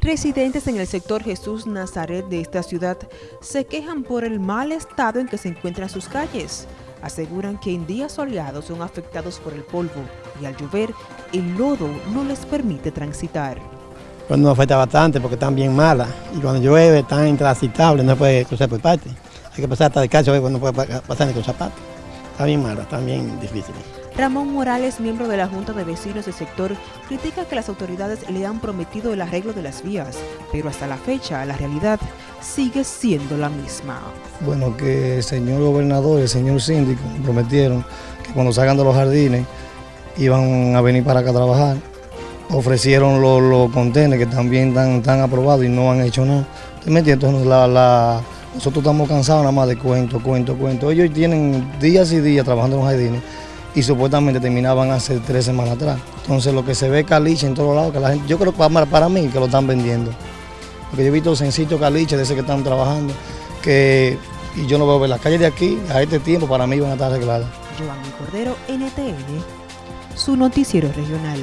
Residentes en el sector Jesús Nazaret de esta ciudad se quejan por el mal estado en que se encuentran sus calles. Aseguran que en días soleados son afectados por el polvo y al llover el lodo no les permite transitar. Pues nos afecta bastante porque están bien malas y cuando llueve están intransitables, no puede cruzar por parte. Hay que pasar hasta de cacho, no puede pasar ni con zapatos. Está bien mala, está bien difícil. Ramón Morales, miembro de la Junta de Vecinos del sector, critica que las autoridades le han prometido el arreglo de las vías, pero hasta la fecha la realidad sigue siendo la misma. Bueno, que el señor gobernador y el señor síndico prometieron que cuando salgan de los jardines iban a venir para acá a trabajar. Ofrecieron los, los contenedores que también están, aprobados y no han hecho nada. Entonces, nosotros estamos cansados nada más de cuento, cuento, cuento. Ellos tienen días y días trabajando en los jardines y supuestamente terminaban hace tres semanas atrás. Entonces lo que se ve caliche en todos lados, que la gente, yo creo que para, para mí que lo están vendiendo. Porque yo he visto sencillo caliche de ese que están trabajando, que y yo no veo ver las calles de aquí a este tiempo para mí van a estar arregladas. Giovanni Cordero, NTN, su noticiero regional.